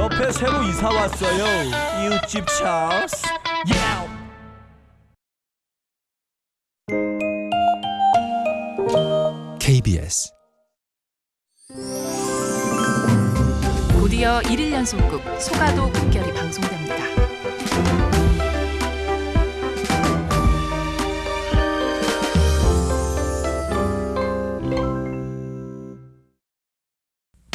옆에 새로 이사 왔어요. 이웃집 찰스. 야! KBS 곧이어 1일 연속극 소가도 국결이 방송됩니다.